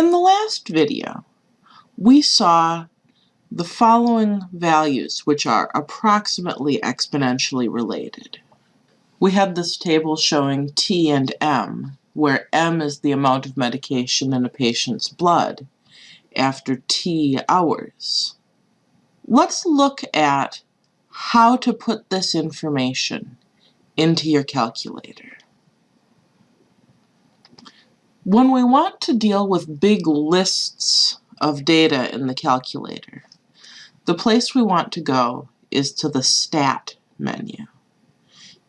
In the last video, we saw the following values, which are approximately exponentially related. We had this table showing T and M, where M is the amount of medication in a patient's blood after T hours. Let's look at how to put this information into your calculator. When we want to deal with big lists of data in the calculator, the place we want to go is to the Stat menu.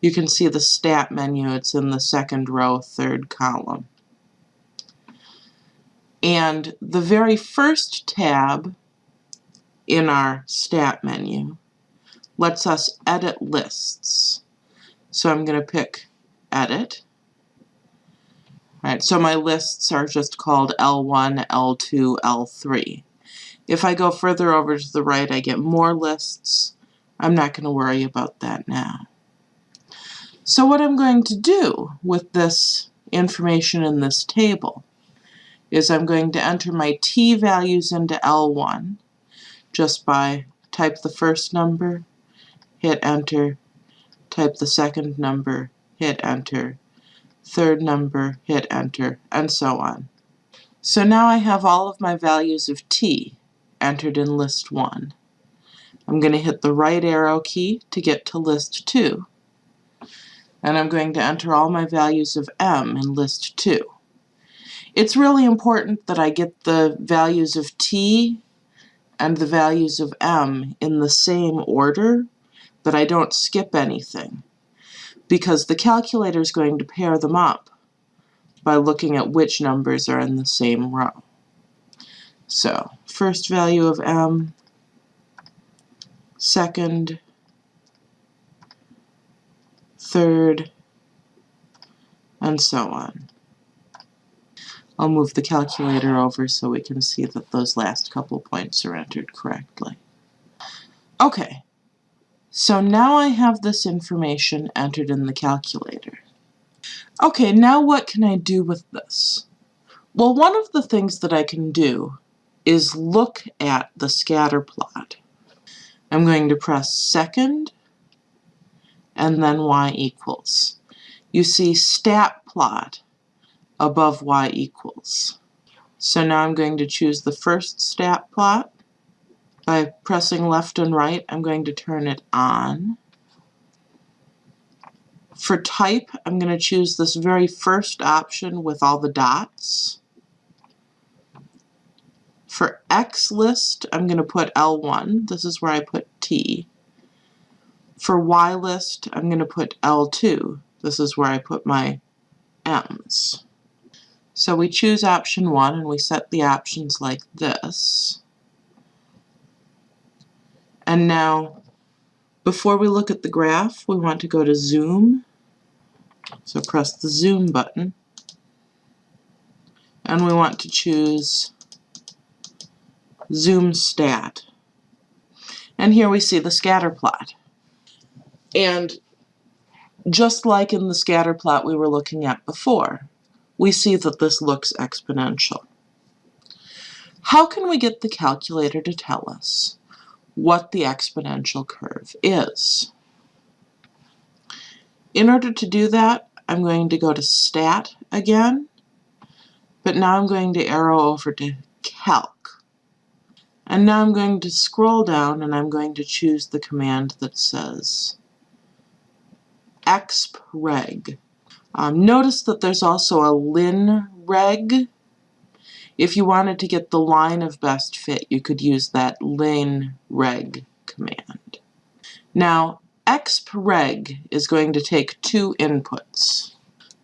You can see the Stat menu, it's in the second row, third column. And the very first tab in our Stat menu lets us edit lists. So I'm going to pick Edit, Right, so my lists are just called L1, L2, L3. If I go further over to the right, I get more lists. I'm not going to worry about that now. So what I'm going to do with this information in this table is I'm going to enter my t values into L1 just by type the first number, hit enter, type the second number, hit enter, third number, hit enter, and so on. So now I have all of my values of t entered in list 1. I'm going to hit the right arrow key to get to list 2. And I'm going to enter all my values of m in list 2. It's really important that I get the values of t and the values of m in the same order, that I don't skip anything because the calculator is going to pair them up by looking at which numbers are in the same row. So, first value of m, second, third, and so on. I'll move the calculator over so we can see that those last couple points are entered correctly. Okay, so now I have this information entered in the calculator. Okay, now what can I do with this? Well, one of the things that I can do is look at the scatter plot. I'm going to press second and then y equals. You see stat plot above y equals. So now I'm going to choose the first stat plot by pressing left and right, I'm going to turn it on. For type, I'm going to choose this very first option with all the dots. For X list, I'm going to put L1. This is where I put T. For Y list, I'm going to put L2. This is where I put my M's. So we choose option 1 and we set the options like this. And now, before we look at the graph, we want to go to Zoom. So press the Zoom button. And we want to choose Zoom Stat. And here we see the scatter plot. And just like in the scatter plot we were looking at before, we see that this looks exponential. How can we get the calculator to tell us what the exponential curve is. In order to do that, I'm going to go to Stat again, but now I'm going to arrow over to Calc. And now I'm going to scroll down and I'm going to choose the command that says expreg. Um, notice that there's also a linreg if you wanted to get the line of best fit, you could use that linreg command. Now, expreg is going to take two inputs.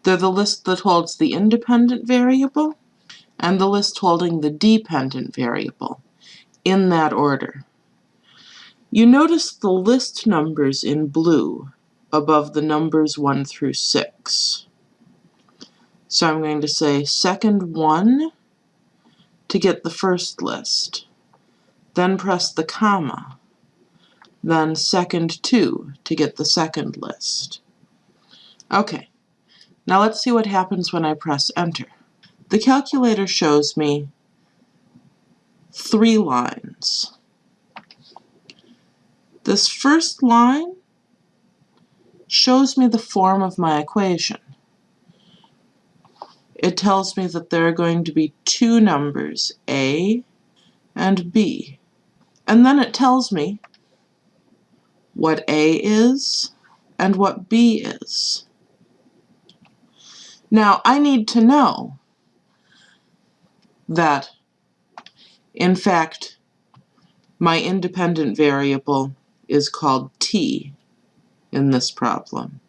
They're the list that holds the independent variable and the list holding the dependent variable, in that order. You notice the list numbers in blue above the numbers 1 through 6. So I'm going to say second 1 to get the first list. Then press the comma. Then second 2 to get the second list. Okay, now let's see what happens when I press enter. The calculator shows me three lines. This first line shows me the form of my equation. It tells me that there are going to be two numbers, a and b. And then it tells me what a is and what b is. Now, I need to know that, in fact, my independent variable is called t in this problem,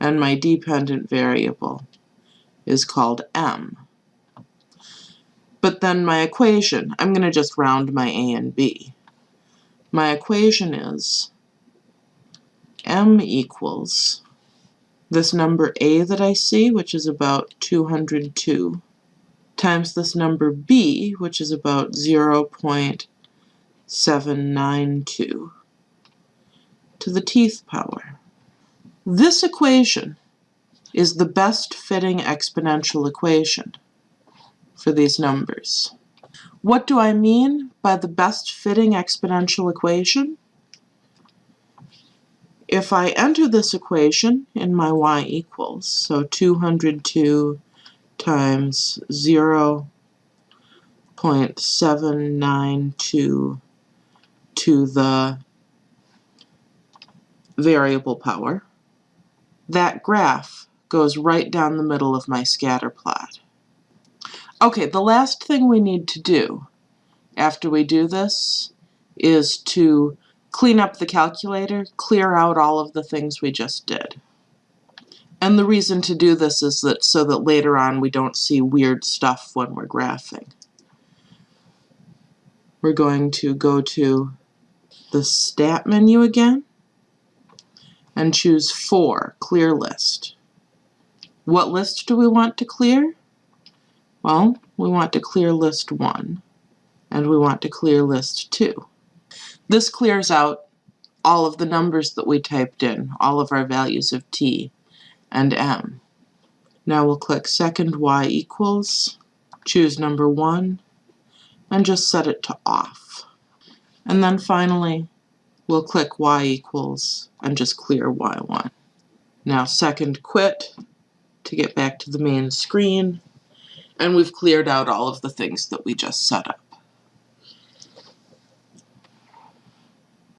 and my dependent variable is called m. But then my equation, I'm going to just round my a and b. My equation is m equals this number a that I see, which is about 202, times this number b, which is about 0.792, to the teeth power. This equation is the best fitting exponential equation for these numbers. What do I mean by the best fitting exponential equation? If I enter this equation in my y equals, so 202 times 0 0.792 to the variable power, that graph goes right down the middle of my scatter plot. Okay, the last thing we need to do after we do this is to clean up the calculator, clear out all of the things we just did. And the reason to do this is that so that later on we don't see weird stuff when we're graphing. We're going to go to the Stat menu again and choose 4, Clear List. What list do we want to clear? Well, we want to clear list 1, and we want to clear list 2. This clears out all of the numbers that we typed in, all of our values of t and m. Now we'll click second y equals, choose number 1, and just set it to off. And then finally, we'll click y equals and just clear y1. Now second quit to get back to the main screen, and we've cleared out all of the things that we just set up.